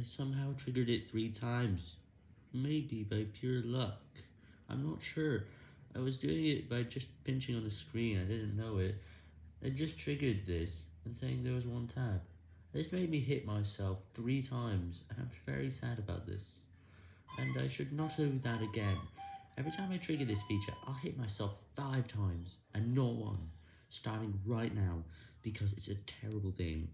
I somehow triggered it three times. Maybe by pure luck. I'm not sure. I was doing it by just pinching on the screen, I didn't know it. It just triggered this, and saying there was one tab. This made me hit myself three times, and I'm very sad about this. And I should not do that again. Every time I trigger this feature, I'll hit myself five times, and not one, starting right now, because it's a terrible thing.